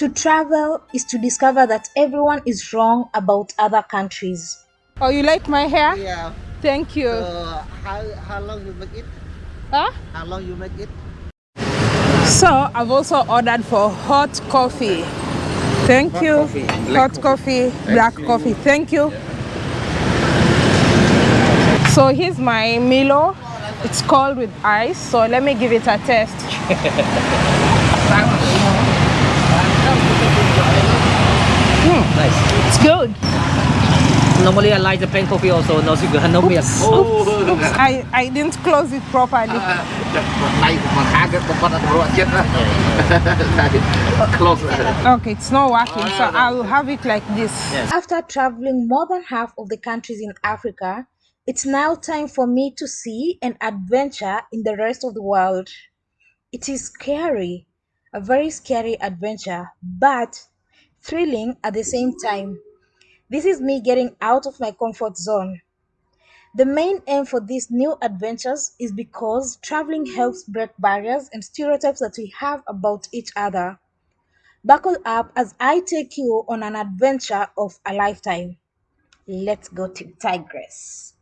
To travel is to discover that everyone is wrong about other countries. Oh, you like my hair? Yeah. Thank you. So how how long you make it? Huh? How long you make it? So I've also ordered for hot coffee. Thank Hot you. coffee, hot coffee, black you. coffee. Thank you. So here's my Milo. It's cold with ice. So let me give it a test. Nice. It's good. Normally I like the plain coffee also, no sugar, no milk. Oops, I, I didn't close it properly. Tay mà khá cái con con nó chết Close. Okay, it's not working. So I'll have it like this. After traveling more than half of the countries in Africa, it's now time for me to see and adventure in the rest of the world. It is scary, a very scary adventure, but thrilling at the same time. This is me getting out of my comfort zone. The main aim for these new adventures is because traveling helps break barriers and stereotypes that we have about each other. Buckle up as I take you on an adventure of a lifetime. Let's go to Tigress.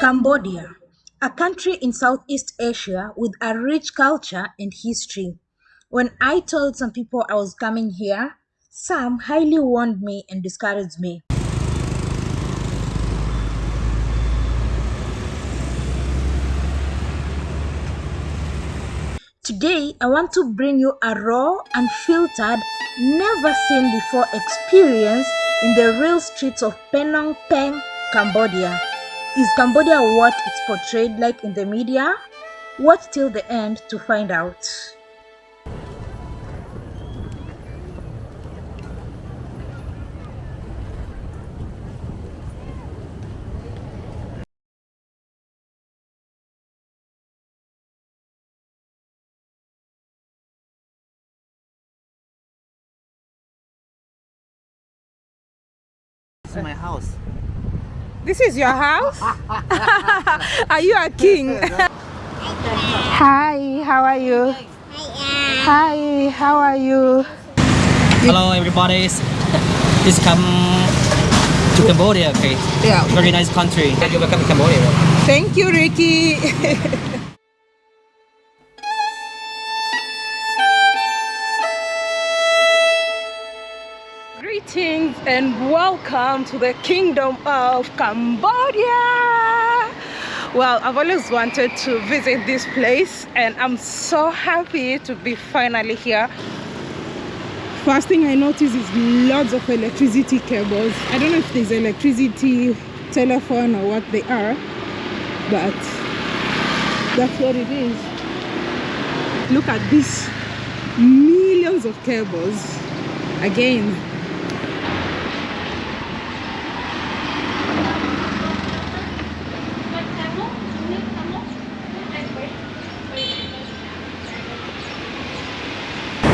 Cambodia, a country in Southeast Asia with a rich culture and history. When I told some people I was coming here, some highly warned me and discouraged me. Today, I want to bring you a raw, unfiltered, never seen before experience in the real streets of Phnom Penh, Cambodia. Is Cambodia what it's portrayed like in the media? Watch till the end to find out. This is your house? are you a king? Hi, how are you? Hi, how are you? Hello everybody. This come to Cambodia, okay? Yeah. Very nice country. Thank You welcome to Cambodia. Thank you, Ricky. Greetings and welcome to the kingdom of Cambodia. Well, I've always wanted to visit this place and I'm so happy to be finally here. First thing I notice is lots of electricity cables. I don't know if there's electricity, telephone or what they are, but that's what it is. Look at this millions of cables again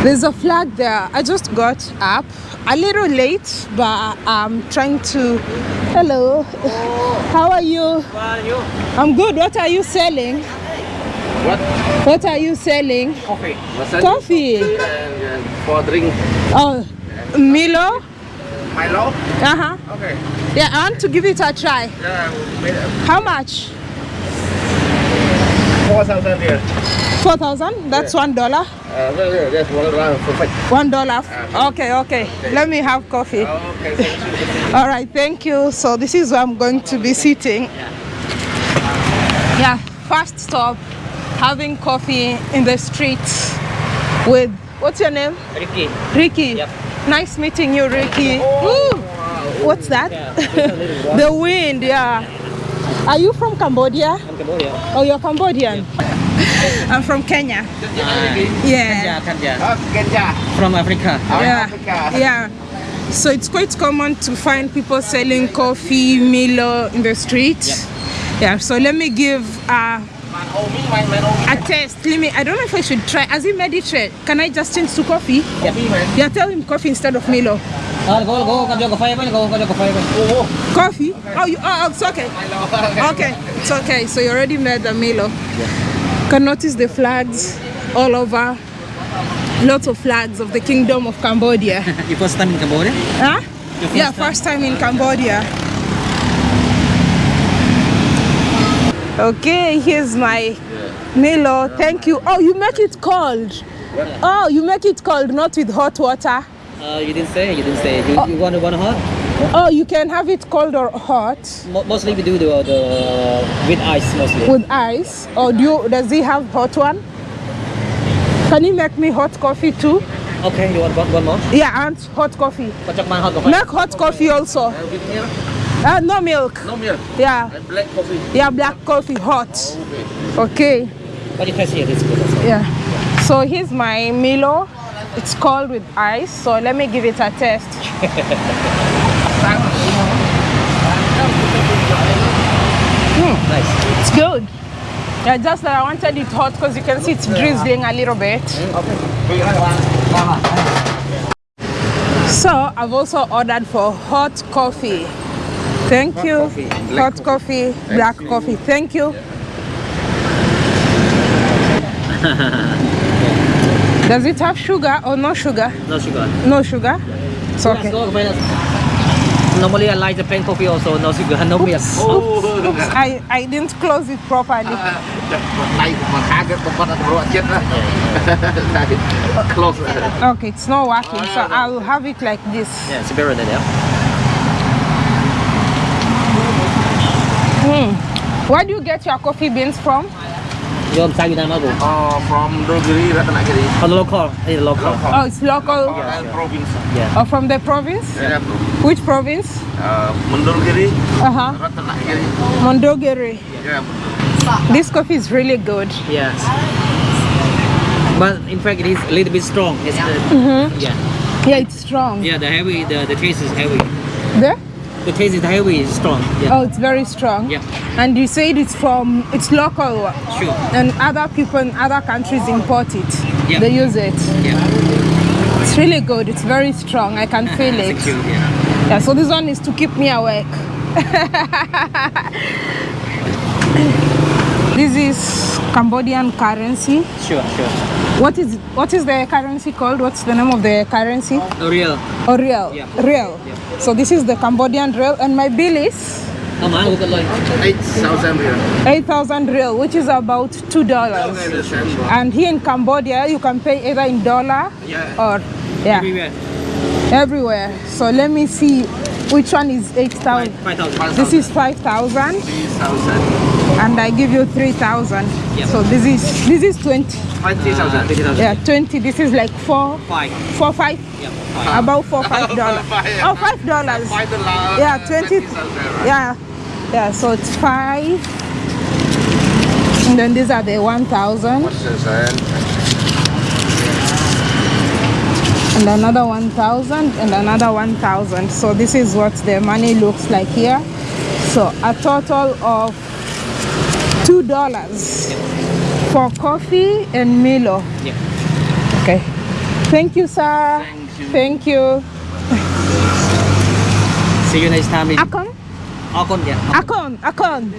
There's a flag there. I just got up a little late, but I'm trying to. Hello. How are you? How are you? I'm good. What are you selling? What? What are you selling? Coffee. Coffee. And, and for drink Oh, Milo. Milo. Uh huh. Okay. Yeah, I want to give it a try. Yeah. How much? Four thousand here. Four thousand. That's one dollar. Uh, well, yeah, one round perfect. One dollar. Okay, okay. Let me have coffee. Okay. All right, thank you. So this is where I'm going to be sitting. Yeah, first stop, having coffee in the streets with what's your name? Ricky. Ricky. Yep. Nice meeting you, Ricky. Woo! What's that? Yeah, there's a little one. the wind, yeah. Are you from Cambodia? From Cambodia. Oh, you're Cambodian. I'm from Kenya. Yeah. Kenya, Kenya. Oh, Kenya. From Africa. Yeah. Africa. Yeah. So it's quite common to find people selling coffee, Milo in the street. Yeah. So let me give uh, Man, oh, me, man, man, oh, me. a test. Let me. I don't know if I should try. As he made it can I just change to coffee? Coffee, man. Yeah, tell him coffee instead of Milo. Uh, go, go, come your coffee, go, go your coffee. Oh, Oh, you, oh, it's okay. Okay, it's okay. So you already made the Milo. Can notice the flags all over. Lots of flags of the Kingdom of Cambodia. Your first time in Cambodia? huh? First Yeah, time? first time in Cambodia. Okay, here's my Milo. Thank you. Oh, you make it cold. Oh, you make it cold, not with hot water. Uh, you didn't say. You didn't say. You, you want one hot? Oh, you can have it cold or hot Mo- mostly we do the, the with ice mostly. with ice. Or do you, does he have hot one? Can you make me hot coffee too? Okay, you want one, one more? Yeah, and hot coffee. Kocok hot coffee. Make hot coffee also. Uh, no milk. No milk. Yeah, And black coffee. yeah, black coffee hot. Okay. Okay. But you taste here, it's good also. Yeah. So here's my Milo. It's cold with ice. So let me give it a test. Hmm. Nice. It's good. Yeah, just that I wanted it hot because you can see it's drizzling a little bit. So I've also ordered for hot coffee. Thank you. coffee, hot coffee, black coffee. Thank you. Does it have sugar or no sugar? No sugar. No sugar. It's okay. Normally I like the pen coffee also, no sugar, no milk. Oops, I, I didn't close it properly. Close. okay, it's not working, so. I'll have it like this. Yeah, it's better than that. Hmm, Where do you get your coffee beans from? You're from Việt Nam. Oh, from Dogiri, Ratanakiri. From the local, it's local. Oh, it's local. And province. Yeah. Oh, from the province? Yeah, bro. Which province? Uh, Mondulkiri, Uh huh. Ratanakiri. Mondogiri. Yeah. This coffee is really good. Yes. But in fact, it is a little bit strong. It's the, Yeah. Yeah, it's strong. Yeah, the heavy, the, the taste is heavy. There? The taste is heavy, it's strong. Yeah. Oh, it's very strong. Yeah. And you said it's from, it's local. Sure. And other people in other countries import it. Yeah. They use it. Yeah. It's really good. It's very strong. I can feel it. You. Yeah. Yeah, so this one is to keep me awake. this is Cambodian currency. Sure, sure. What is what is the currency called? What's the name of the currency? Oh, riel. Or riel? Yeah. Riel. Yeah. So this is the Cambodian riel, and my bill is How much? Look at like. 8,000 riel. 8,000 riel, which is about two dollars. Okay, the same, bro. And here in Cambodia, you can pay either in dollar Yeah. or yeah, Everywhere. everywhere. So let me see which one is 8,000. Five thousand. This is 5,000. 3,000. and I give you 3,000. Yeah. So this is this is 20. 20,000. Fifty thousand. Yeah, 20. This is like four, Five. four, five, Yeah. Five. about four, five dollars. Oh, five dollars. Five dollars. Yeah, 20. 20,000. Yeah, yeah. So it's five. And then these are the 1,000 What's this, man? and another 1,000 and another 1,000. So this is what the money looks like here. So a total of two dollars for coffee and Milo. Yeah. Okay. Thank you, sir. Thank you. Thank you. See you next time in Akon? Akon. Yeah. Akon, Akon,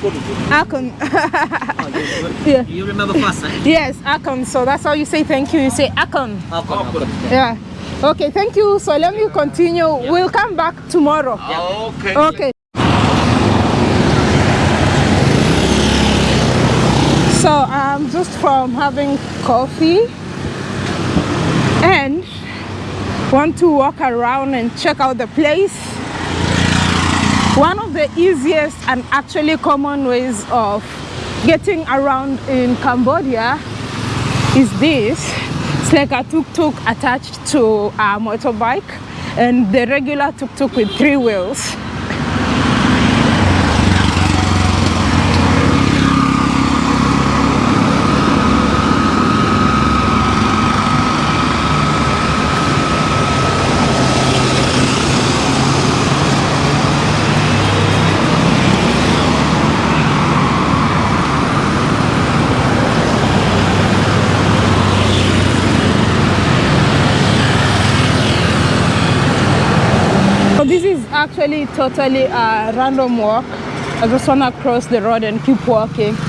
good. Akon. yeah. You remember fast, eh? Yes, Akon. So that's how you say thank you. You say Akon. Akon. Akon. Yeah. Okay, thank you. So let me continue. We'll come back tomorrow. Okay. Okay. So I'm just from having coffee and want to walk around and check out the place. One of the easiest and actually common ways of getting around in Cambodia is this. It's like a tuk-tuk attached to a motorbike and the regular tuk-tuk with three wheels. actually totally a random walk. I just want to cross the road and keep walking.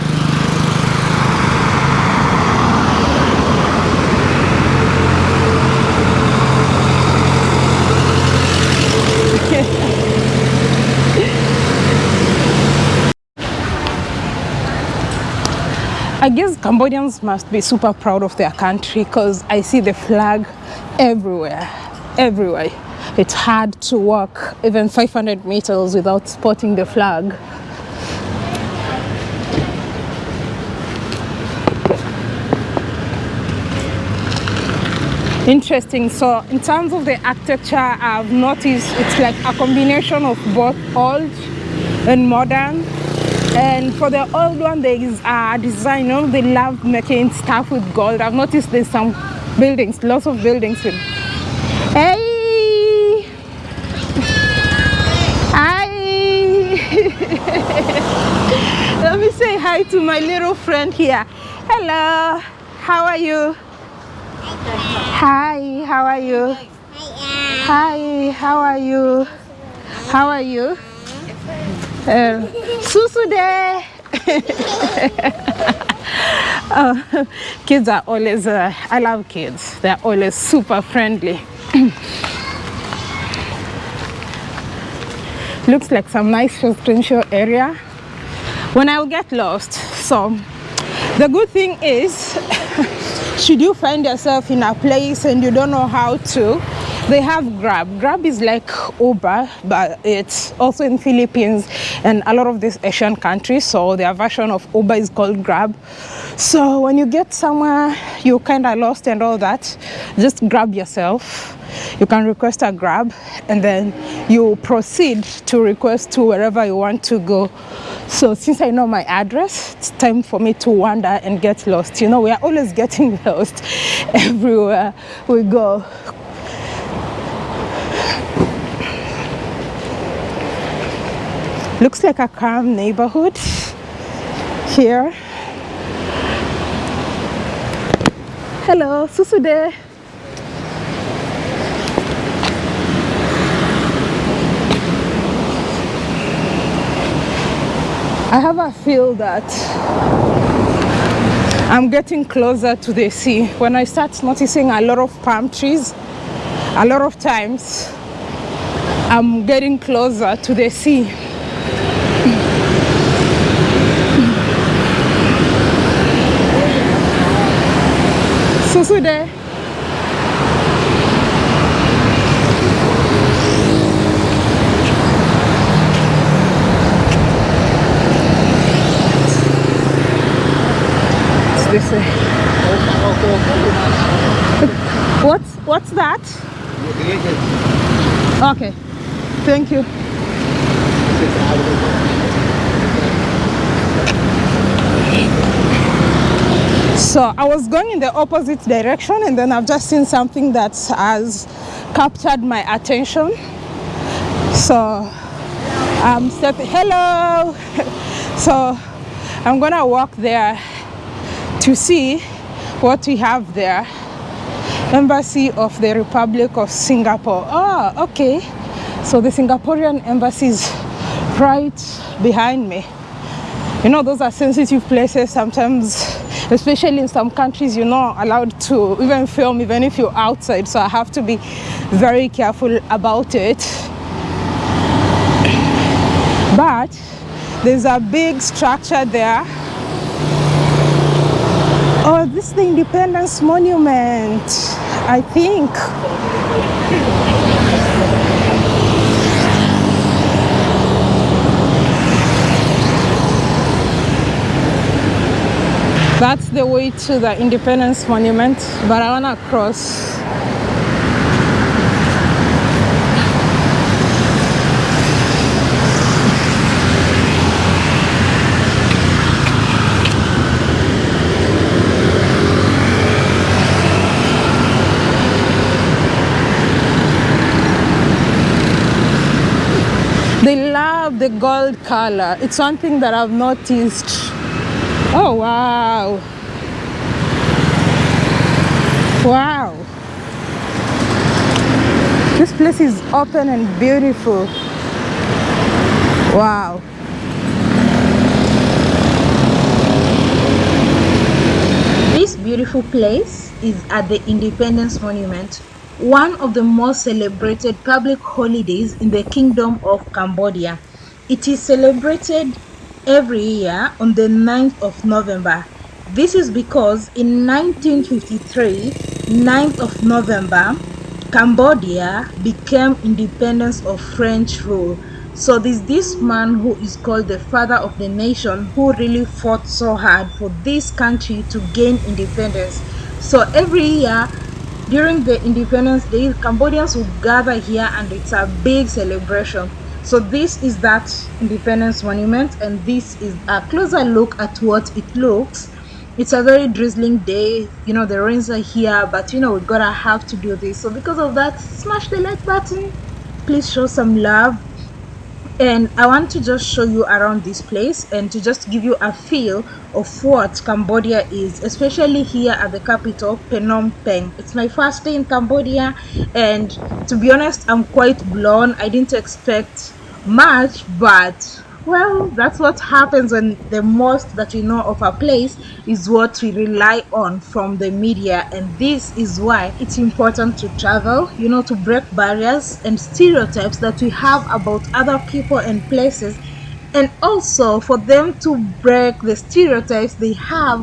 I guess Cambodians must be super proud of their country because I see the flag everywhere, everywhere. It's hard to walk even 500 meters without spotting the flag. Interesting. So, in terms of the architecture, I've noticed it's like a combination of both old and modern. And for the old one, there is a design. You know, they love making stuff with gold. I've noticed there's some buildings, lots of buildings with. Hey! Let me say hi to my little friend here. Hello. How are you? Hi, how are you? Hi, how are you? How are you? Uh, Susu there. oh, kids are always, uh, I love kids. They're always super friendly. Looks like some nice residential area. When I'll get lost. So the good thing is should you find yourself in a place and you don't know how to they have grab. Grab is like uber but it's also in philippines and a lot of these asian countries. So their version of uber is called grab. So when you get somewhere you're kind of lost and all that. Just grab yourself. You can request a grab and then you proceed to request to wherever you want to go. So since i know my address it's time for me to wander and get lost. You know we are always getting lost everywhere we go looks like a calm neighborhood here hello susude I have a feel that I'm getting closer to the sea. When I start noticing a lot of palm trees, a lot of times I'm getting closer to the sea. This way. What's what's that? Okay. Thank you. So I was going in the opposite direction and then I've just seen something that has captured my attention. So I'm stepping, hello. so I'm gonna walk there to see what we have there. Embassy of the Republic of Singapore. Oh, okay. So the Singaporean embassy is right behind me. You know, those are sensitive places sometimes, especially in some countries, you're not allowed to even film, even if you're outside. So I have to be very careful about it. But there's a big structure there. Oh, this is the Independence Monument, I think. That's the way to the Independence Monument, but I wanna cross. They love the gold color. It's one thing that I've noticed. Oh, wow. Wow. This place is open and beautiful. Wow. This beautiful place is at the Independence Monument, one of the most celebrated public holidays in the Kingdom of Cambodia. It is celebrated every year on the 9th of November This is because in 1953, 9th of November, Cambodia became independence of French rule. So there's this man who is called the father of the nation who really fought so hard for this country to gain independence. So every year during the Independence Day, Cambodians will gather here and it's a big celebration. So this is that Independence Monument and this is a closer look at what it looks. It's a very drizzling day, you know, the rains are here, but you know, we gotta have to do this. So because of that, smash the like button. Please show some love and I want to just show you around this place and to just give you a feel of what Cambodia is especially here at the capital Phnom Penh. It's my first day in Cambodia and to be honest I'm quite blown. I didn't expect much but well, that's what happens when the most that we know of a place is what we rely on from the media, and this is why it's important to travel, you know, to break barriers and stereotypes that we have about other people and places, and also for them to break the stereotypes they have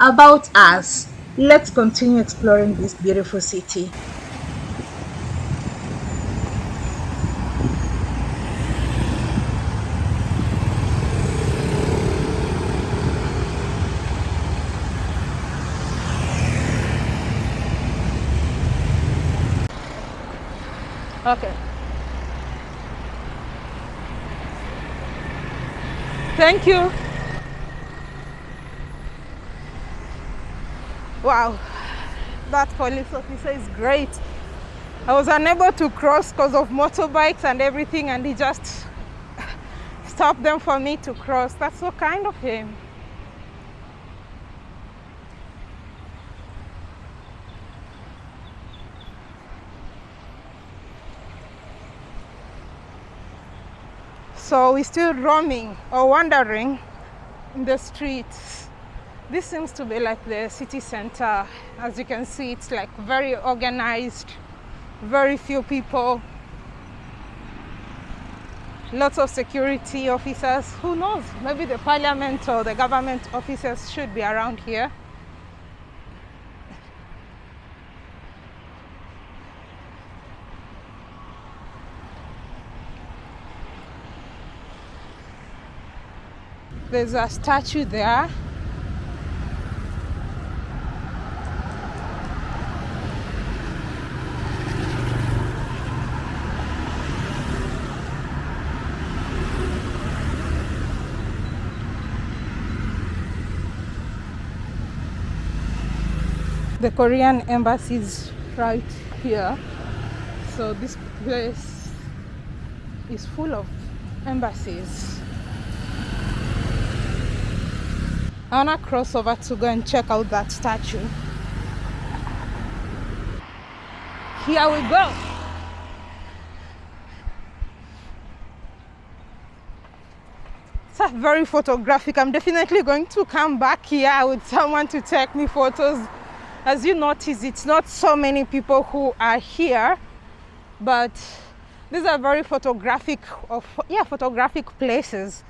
about us. Let's continue exploring this beautiful city. Okay. Thank you. Wow, that police officer is great. I was unable to cross because of motorbikes and everything and he just stopped them for me to cross. That's so kind of him. So we're still roaming or wandering in the streets. This seems to be like the city center. As you can see, it's like very organized, very few people, lots of security officers. Who knows? Maybe the parliament or the government officers should be around here. There's a statue there. The Korean embassy is right here. So this place is full of embassies. I wanna cross over to go and check out that statue. Here we go. It's very photographic. I'm definitely going to come back here with someone to take me photos. As you notice, it's not so many people who are here, but these are very photographic of yeah photographic places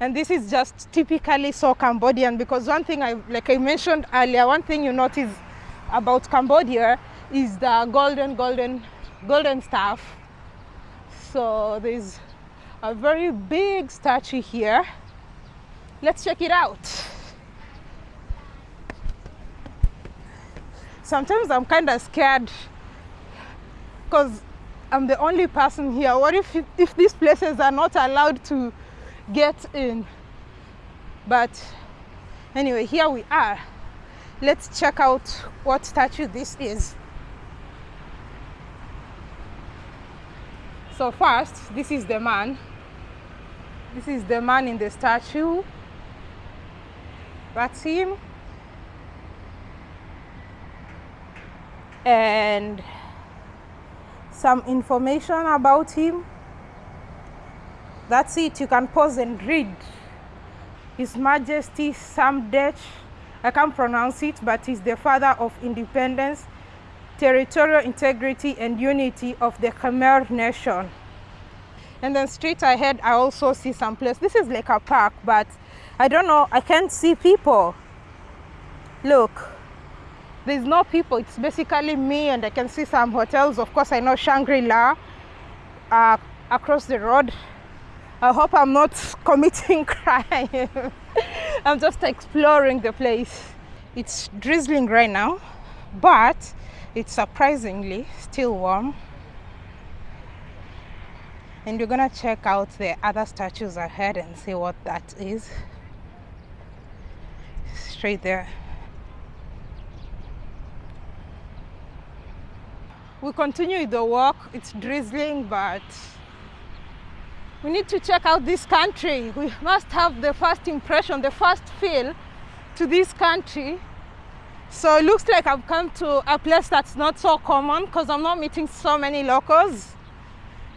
and this is just typically so Cambodian because one thing I like I mentioned earlier one thing you notice about Cambodia is the golden golden golden staff. So there's a very big statue here. Let's check it out. Sometimes I'm kind of scared because I'm the only person here. What if if these places are not allowed to get in. But anyway here we are. Let's check out what statue this is. So first this is the man. This is the man in the statue. That's him. And some information about him that's it, you can pause and read. His Majesty Samdech, I can't pronounce it, but he's the father of independence, territorial integrity and unity of the Khmer nation. And then straight ahead, I also see some place. This is like a park, but I don't know, I can't see people. look there's no people it's basically me and i can see some hotels of course i know shangri-la uh, across the road i hope i'm not committing crime. I'm just exploring the place. It's drizzling right now but it's surprisingly still warm. And we're gonna check out the other statues ahead and see what that is. Straight there. We continue the walk. It's drizzling but we need to check out this country. We must have the first impression the first feel to this country. So it looks like i've come to a place that's not so common because i'm not meeting so many locals.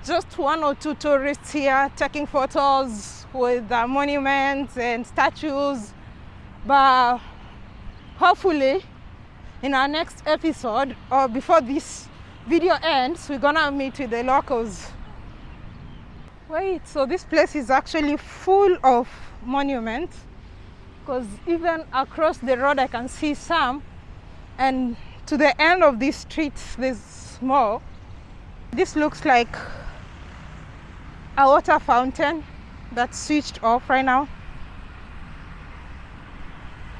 Just one or two tourists here taking photos with the monuments and statues. But hopefully in our next episode or before this video ends we're gonna meet with the locals wait so this place is actually full of monuments? Because even across the road i can see some. And to the end of this street there's more. This looks like a water fountain that's switched off right now.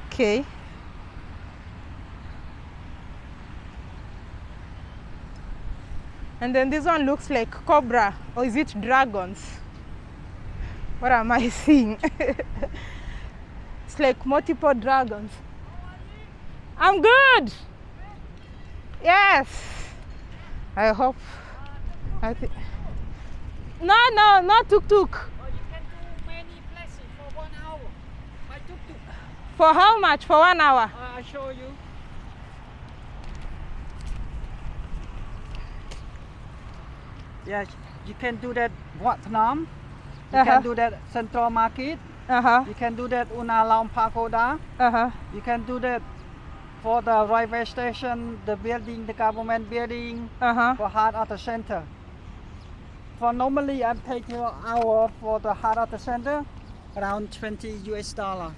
Okay and then this one looks like cobra or is it dragons? What am i seeing? It's like multiple dragons. I'm good! Yes! I hope i think no no not tuk tuk Or you can do many places for one hour. By for how much? For one hour? Uh, I'll show you. Yes, you can do that Wat Phnom. You Uh-huh. can do that Central Market. uh-huh You can do that Ounalom Pagoda. uh-huh You can do that for the railway station, the building, the government building, uh-huh for heart of the center. For normally, I'm taking an hour for the heart of the center, around 20 US dollar.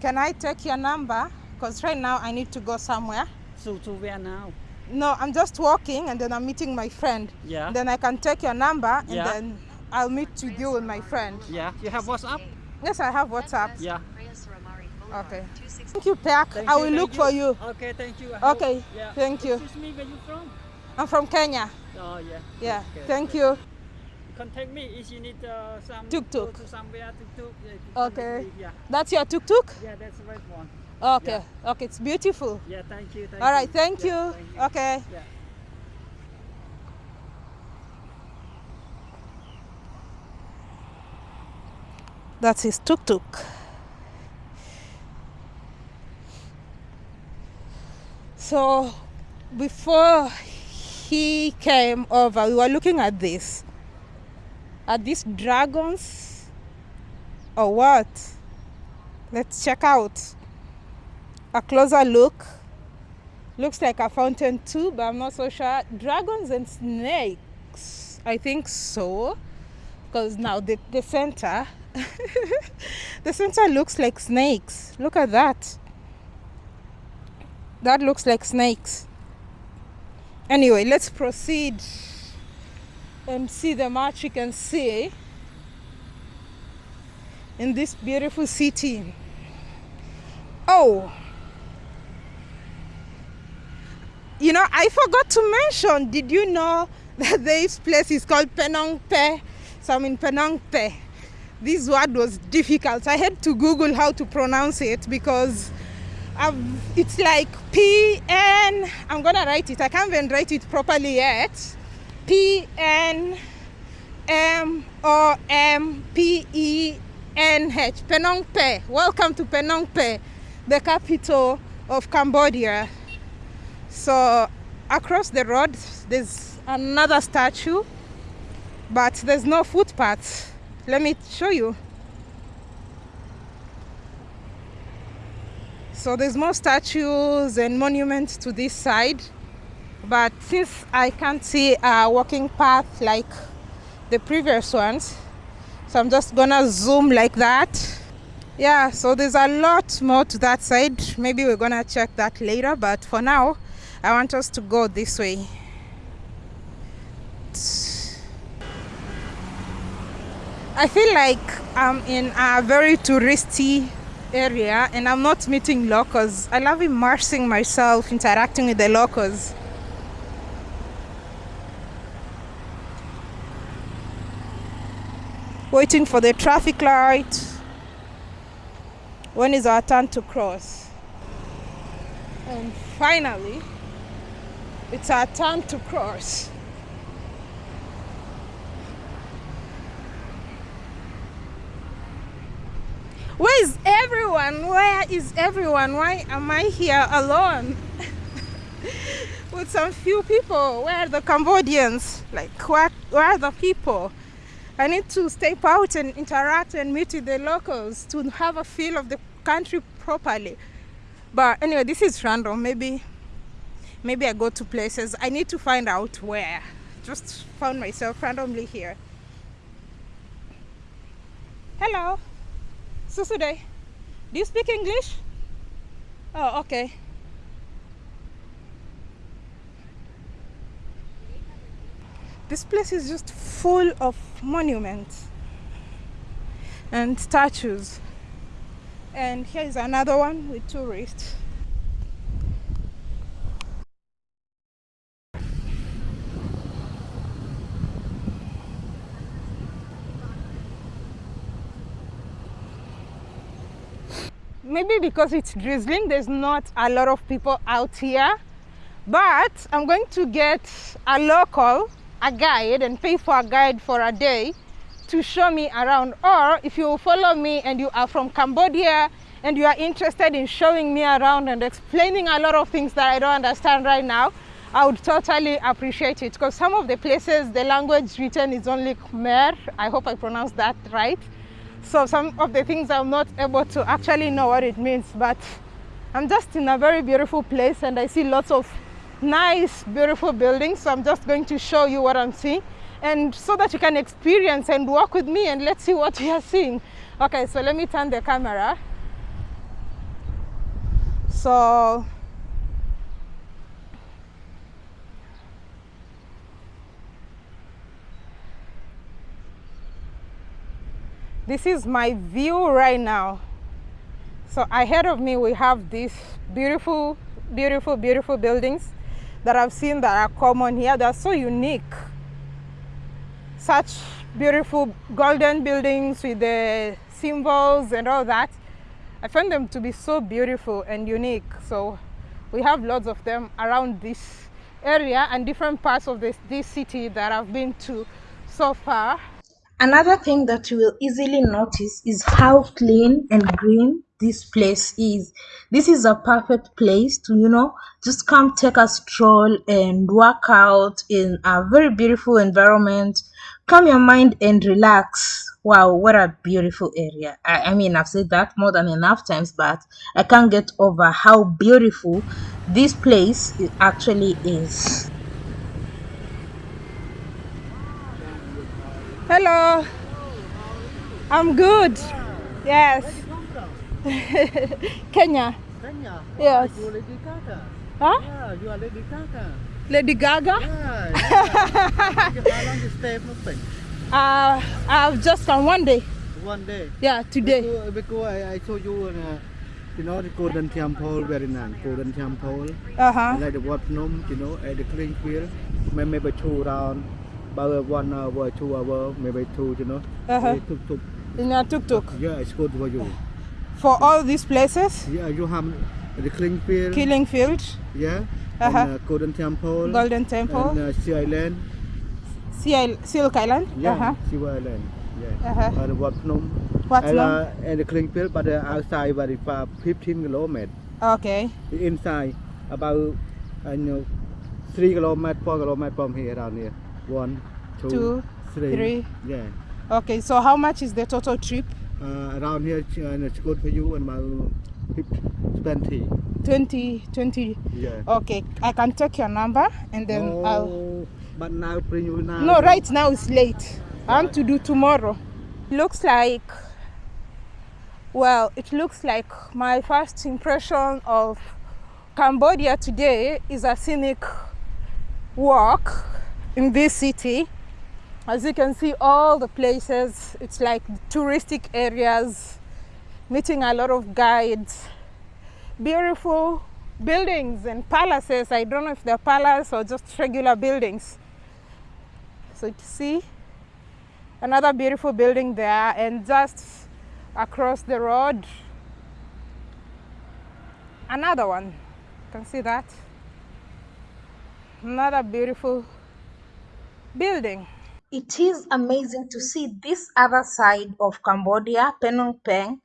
can i take your number because right now i need to go somewhere So to where now? No i'm just walking and then i'm meeting my friend Yeah. then i can take your number and Yeah. then i'll meet with you with my friend Yeah. You have WhatsApp? yes i have whatsapp Yeah. okay thank you. Thank i will look for you Okay, thank you. I Okay, hope- yeah. thank you. Excuse me, where you from? i'm from kenya Oh, yeah. yeah Okay. thank you Contact me if you need uh, some Tuk-tuk. to somewhere tuk tuk. Yeah, Okay. Yeah. that's your tuk-tuk Yeah, that's the right one. Okay okay it's beautiful Yeah, thank you. Thank all right you. thank Yeah, you thank you. okay Yeah. That's his tuk tuk. So before he came over, we were looking at this. Are these dragons or what? Let's check out a closer look. Looks like a fountain too, but I'm not so sure. Dragons and snakes. I think so because now the, the center the center looks like snakes look at that that looks like snakes anyway let's proceed and see the much you can see in this beautiful city oh you know i forgot to mention did you know that this place is called penong pe so i'm in penong pe this word was difficult. I had to google how to pronounce it because I've, it's like p n i'm gonna write it. I can't even write it properly yet. P n m o m p e n h. Penong pe welcome to penong pe the capital of cambodia so across the road there's another statue but there's no footpath. Let me show you. So there's more statues and monuments to this side but since i can't see a walking path like the previous ones so i'm just gonna zoom like that. Yeah so there's a lot more to that side. Maybe we're gonna check that later but for now i want us to go this way. I feel like i'm in a very touristy area and i'm not meeting locals. I love immersing myself interacting with the locals. Waiting for the traffic light. When is our turn to cross? And finally it's our turn to cross. Where is everyone? Where is everyone? Why am i here alone? With some few people. Where are the cambodians? Like where, where are the people? I need to step out and interact and meet with the locals to have a feel of the country properly. But anyway, this is random. Maybe maybe I go to places. I need to find out where. Just found myself randomly here. Hello. Susude. Do you speak English? Oh, okay. this place is just full of monuments and statues and here is another one with tourists maybe because it's drizzling there's not a lot of people out here but i'm going to get a local a guide and pay for a guide for a day to show me around. Or if you follow me and you are from Cambodia and you are interested in showing me around and explaining a lot of things that I don't understand right now I would totally appreciate it. Because some of the places the language written is only Khmer. I hope I pronounced that right so some of the things I'm not able to actually know what it means but I'm just in a very beautiful place and I see lots of nice beautiful buildings. So i'm just going to show you what i'm seeing. And so that you can experience and walk with me and let's see what we are seeing. Okay so let me turn the camera. So this is my view right now so ahead of me we have these beautiful beautiful beautiful buildings that I've seen that are common here. They're so unique. Such beautiful golden buildings with the symbols and all that. I find them to be so beautiful and unique. So we have lots of them around this area and different parts of this, this city that I've been to so far. Another thing that you will easily notice is how clean and green this place is. This is a perfect place to, you know, just come take a stroll and work out in a very beautiful environment. Calm your mind and relax. Wow, what a beautiful area. I, I mean, I've said that more than enough times, but I can't get over how beautiful this place actually is. Hello. I'm good. Yes. Kenya. Kenya? Yes. You are Lady Gaga. Huh? Yeah, you are Lady Gaga. Lady Gaga? Yeah, yeah. How long you stay from Phnom Uh, I've just come one day. One day. Yeah, today. Because, because I, I saw you in uh, you know, the Golden Temple, very nice. Golden Temple. Uh huh. I like the Wat Phnom, you know, at the clean field. Maybe, maybe two round, about one hour, two hour, maybe two, you know. Uh-huh. They took, took. In a tuk tuk. Yeah, it's good for you. For all these places, Yeah, you have the Killing field. Killing Field, Yeah. Uh-huh. And, uh, Golden Temple. Golden Temple, And uh, Sea Island. Seal, Silk Island. Yeah, Uh-huh. Sea Island. Yeah. Uh-huh. And Wat Phnom. Wat and, uh, and the Killing field, but uh, outside very far, 15 kilometers. Okay. Inside about uh, you know, 3 kilometers, 4 kilometers from here around here. One, two, Two, three. three. Yeah. Okay. So how much is the total trip? Uh, around here, uh, it's good for you and my 50, 20. 20, 20. Yeah. Okay. I can take your number and then no, I'll. but now bring you now. No, right now it's late. I want to do tomorrow. Looks like Well, it looks like my first impression of Cambodia today is a scenic walk in this city. As you can see, all the places, it's like touristic areas, meeting a lot of guides, beautiful buildings and palaces. I don't know if they're palaces or just regular buildings. So you see another beautiful building there and just across the road another one you can see that another beautiful building It is amazing to see this other side of Cambodia, Phnom Penh,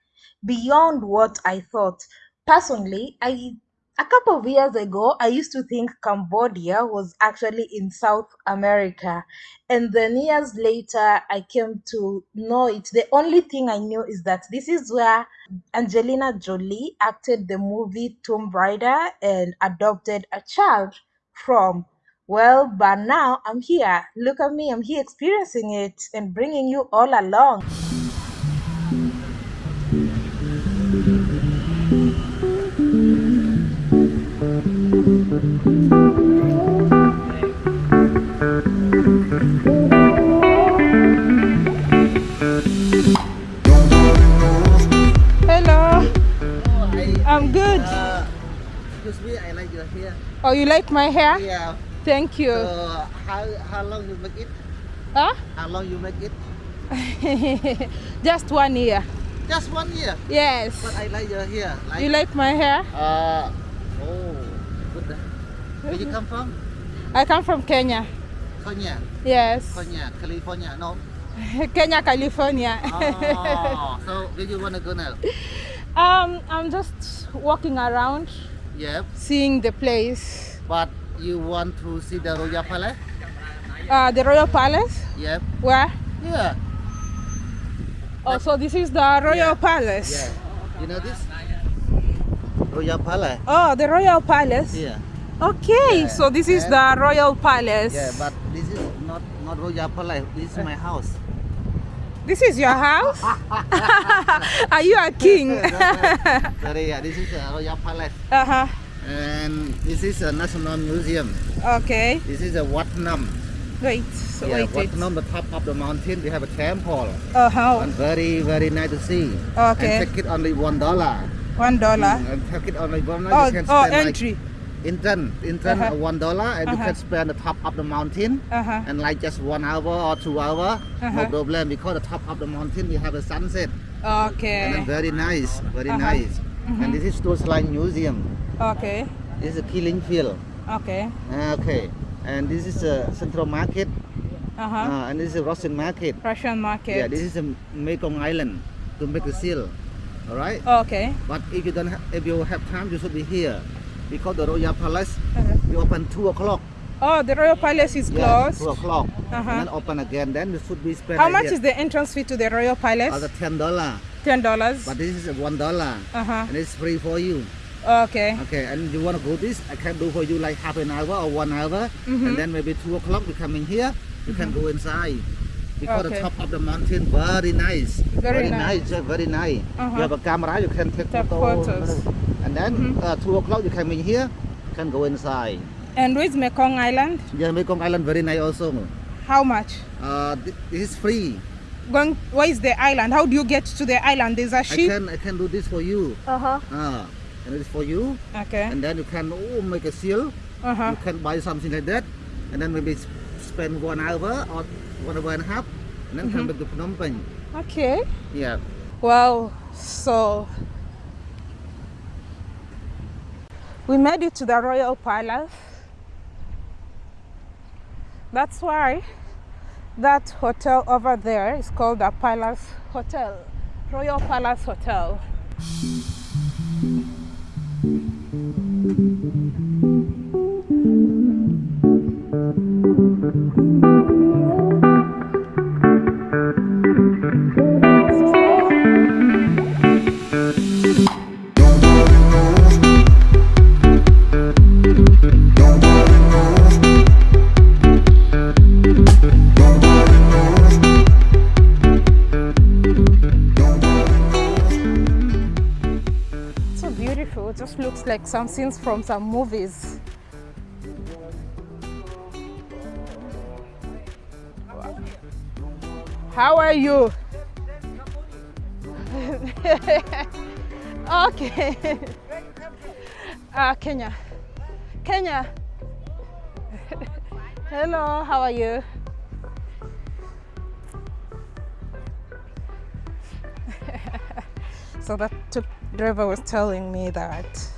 beyond what I thought. Personally, I a couple of years ago, I used to think Cambodia was actually in South America. And then years later, I came to know it. The only thing I knew is that this is where Angelina Jolie acted the movie Tomb Raider and adopted a child from. Well, but now I'm here. Look at me, I'm here experiencing it and bringing you all along. hello I, i'm good uh, excuse me, I like your hair. oh you like my hair Yeah. Thank you So how how long you make it? huh How long you make it? just one year Just one year. yes But I like your hair. Like you like my hair uh oh good. Where you come from? i come from kenya Kenya. yes Kenya, California. No. kenya california Oh, so where you wanna go now? um i'm just walking around Yep. seeing the place But you want to see the Royal Palace? uh, the royal palace Yep. where Yeah. oh so this is the royal Yeah. palace Yeah. You know this? Royal Palace. oh the royal palace Yeah. okay Yeah, so this is and- the royal palace Yeah, but this is not not Royal Palace. This is my house. this is your house are you a king Sorry, yeah, this is a Royal Palace, uh-huh and this is a National Museum. okay This is a Wat Phnom. wait so yeah, wait Wat Phnom, the top of the mountain. We have a temple, uh-huh and very very nice to see. Okay. And take it only one dollar. one dollar And take it only one dollar. oh you can oh spend entry like intern, intern Uh-huh. uh one dollar, and you Uh-huh. can spend the top of the mountain. uh-huh And like just one hour or two hour, no Uh-huh. problem because the top of the mountain we have a sunset. okay And very nice, very Uh-huh. nice. And this is Tuol Sleng Museum. Okay This is a killing field. okay Ah, Okay. And this is a Central Market. uh-huh Uh, and this is a Russian Market. russian market Yeah, this is a Mekong Island to make the seal. All right. okay But if you don't, ha- if you have time, you should be here because the Royal Palace Uh-huh. we open two o'clock. oh the royal palace is Yeah, closed two o'clock. Uh-huh. And then open again. Then you should be spent. how much is the entrance fee to the royal palace Uh, the ten dollar. ten dollars But this is one dollar. uh-huh And it's free for you. Okay Okay, and you want to go this, I can do for you like half an hour or one hour, Mm-hmm. and then maybe two o'clock you come in here, you can go inside. Because Okay. the top of the mountain very nice, Very nice, yeah, very nice. Uh-huh. You have a camera, you can take, Take photo. photos. Mm-hmm. And then uh, two o'clock you come in here, you can go inside. and where's mekong island Yeah, Mekong Island very nice also. how much Uh, thi- this is free. going where is the island how do you get to the island there's a ship i can I can do this for you. uh-huh Ah, and it's for you. okay And then you can oh, make a seal. uh-huh you can buy something like that and then maybe spend one hour or one hour and a half and then come back to Phnom Penh. okay Yeah. Well, so we made it to the royal palace. That's why that hotel over there is called the Palace Hotel, Royal Palace Hotel. Thank you. Scenes from some movies. How are you? okay. Uh, Kenya. Kenya. Hello, how are you? so that driver was telling me that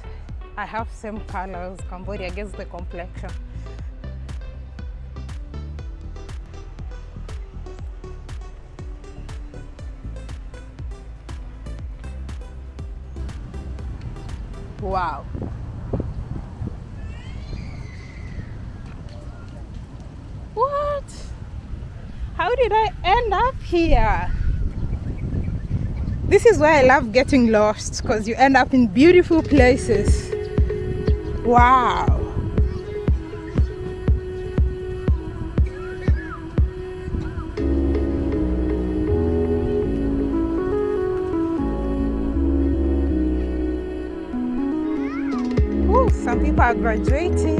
I have same colors Cambodia gets the complexion. Wow. What? How did I end up here? This is why I love getting lost because you end up in beautiful places. Wow. Ooh, some people are graduating.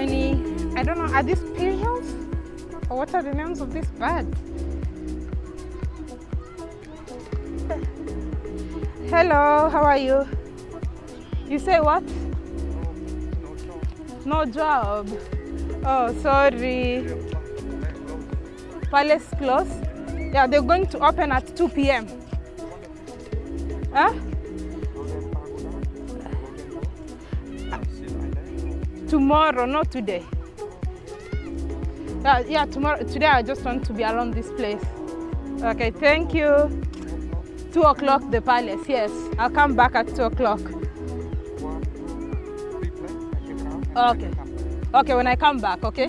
Many, I don't know, are these pigeons? Or what are the names of these birds? Hello, how are you? You say what? No job. Oh, sorry. Palace close? Yeah, they're going to open at 2 p.m. Huh? Tomorrow, not today. Yeah, yeah, tomorrow. Today I just want to be around this place. Okay, thank you. Two o'clock, the palace. Yes, I'll come back at two o'clock. Okay. Okay, when I come back, okay?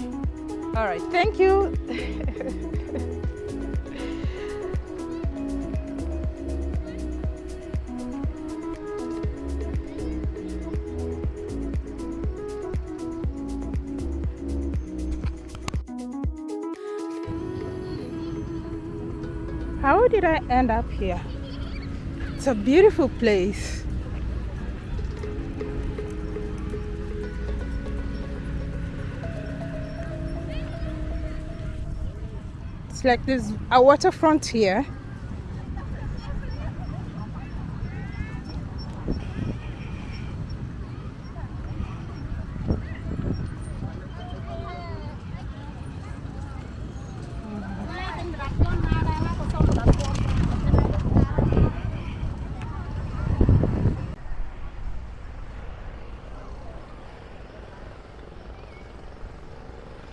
All right, thank you. did I end up here? It's a beautiful place. It's like there's a waterfront here.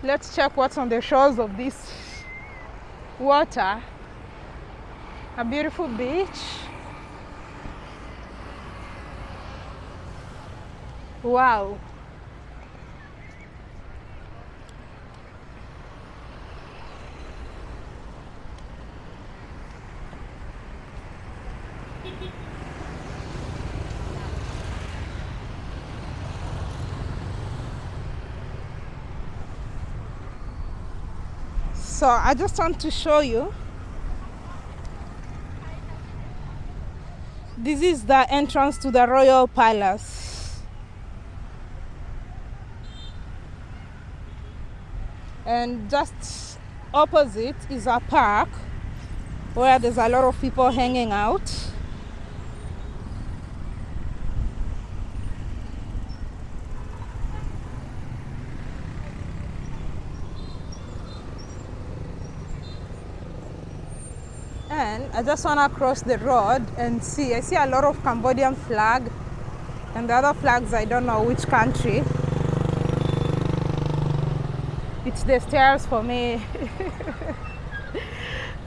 Let's check what's on the shores of this water. A beautiful beach. Wow. So I just want to show you. This is the entrance to the royal palace. And just opposite is a park where there's a lot of people hanging out. And I just want to cross the road and see. I see a lot of Cambodian flag and the other flags, I don't know which country. It's the stairs for me.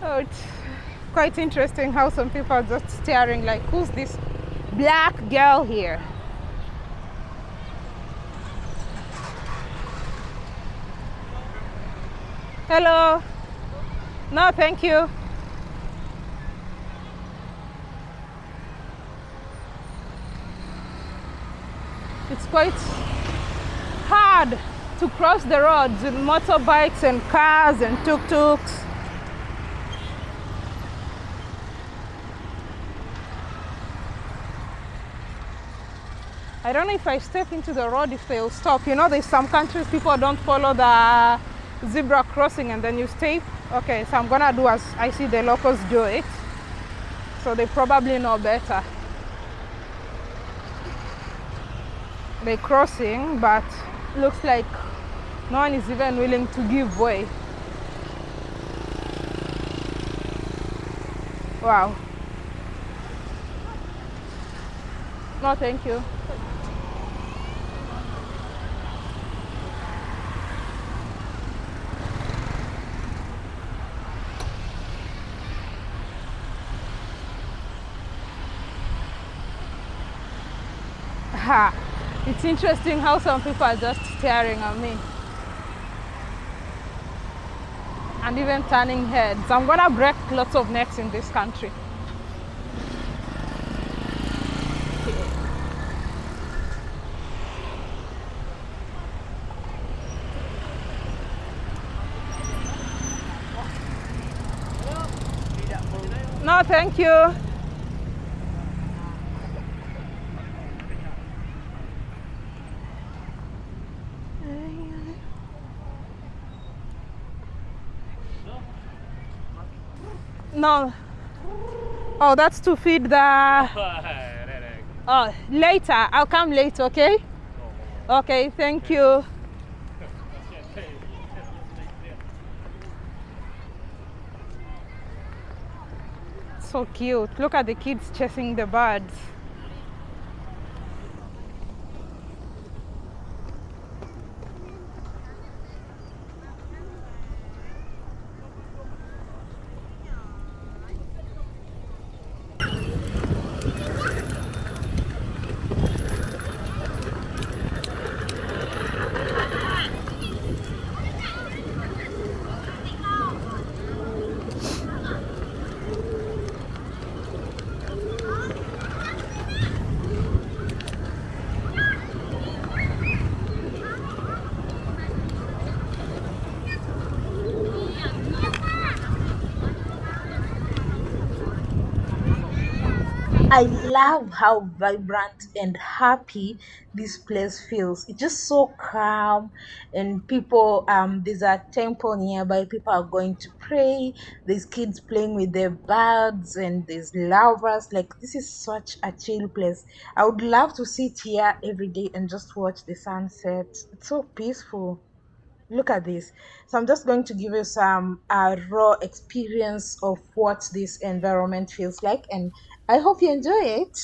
oh, it's quite interesting how some people are just staring like, who's this black girl here? Hello. No, thank you. Quite hard to cross the roads with motorbikes and cars and tuk-tuks. I don't know if I step into the road if they'll stop. You know, there's some countries people don't follow the zebra crossing and then you stay. Okay, so I'm gonna do as I see the locals do it. So they probably know better. They're crossing, but looks like no one is even willing to give way. Wow. No, thank you. Ha! It's interesting how some people are just staring at me. And even turning heads. I'm gonna break lots of necks in this country. No, thank you. No. Oh, that's to feed the. Oh, later. I'll come later, okay? Okay, thank you. So cute. Look at the kids chasing the birds. I love how vibrant and happy this place feels. It's just so calm, and people. Um, there's a temple nearby. People are going to pray. There's kids playing with their birds, and there's lovers. Like this is such a chill place. I would love to sit here every day and just watch the sunset. It's so peaceful look at this so i'm just going to give you some uh, raw experience of what this environment feels like and i hope you enjoy it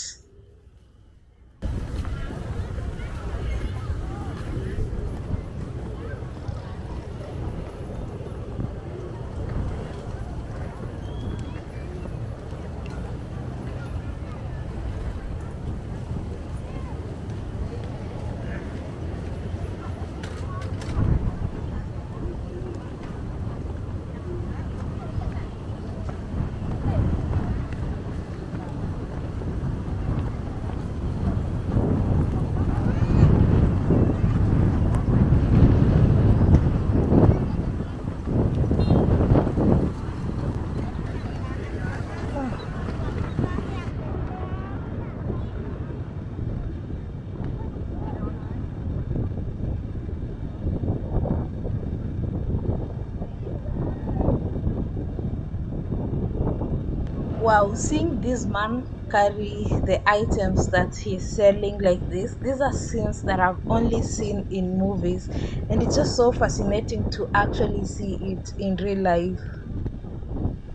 Wow, seeing this man carry the items that he's selling like this, these are scenes that I've only seen in movies, and it's just so fascinating to actually see it in real life.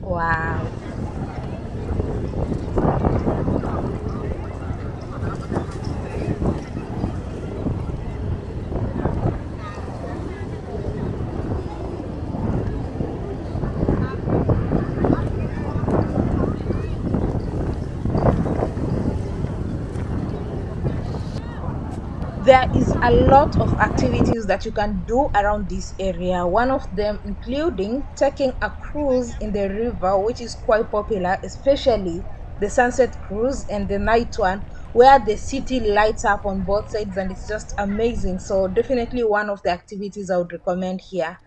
Wow. There is a lot of activities that you can do around this area. One of them including taking a cruise in the river which is quite popular especially the sunset cruise and the night one where the city lights up on both sides and it's just amazing. So definitely one of the activities i would recommend here.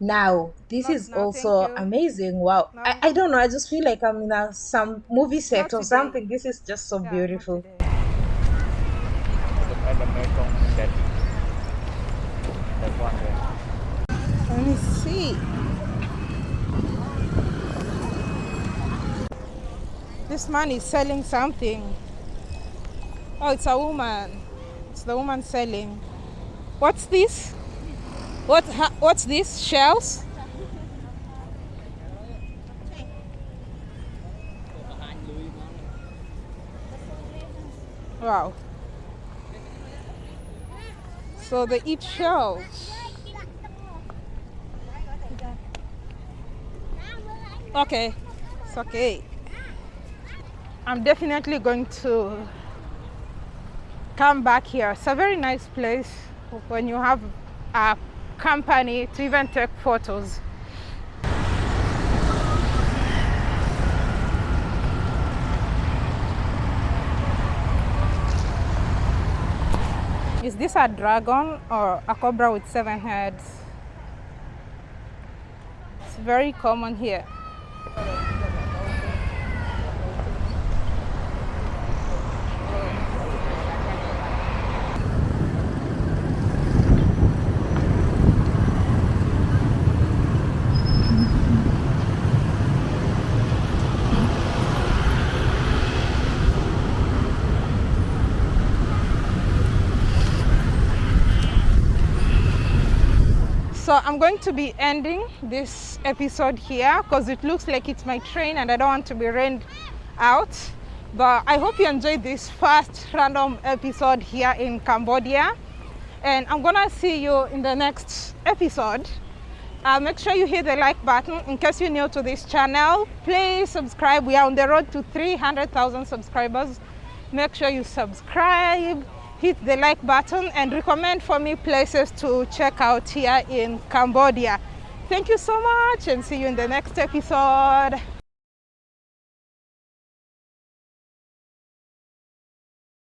Now this Not is thank also amazing. Wow. I, No. I don't know. I just feel like i'm in a some movie set or something. This is just so Yeah, beautiful đẹp đẹp quá rồi Let me see. This man is selling something. Oh, it's a woman. It's the woman selling. What's this? What? ha- What's this? Shells? Wow. So they eat shells. Okay, it's okay. I'm definitely going to come back here. It's a very nice place when you have a company to even take photos. Is this a dragon or a cobra with seven heads? It's very common here. So I'm going to be ending this episode here because it looks like it's my train and I don't want to be rained out. But I hope you enjoyed this first random episode here in Cambodia. And I'm gonna see you in the next episode. Uh, make sure you hit the like button in case you're new to this channel. Please subscribe. We are on the road to 300,000 subscribers. Make sure you subscribe, hit the like button, and recommend for me places to check out here in Cambodia. Thank you so much and see you in the next episode.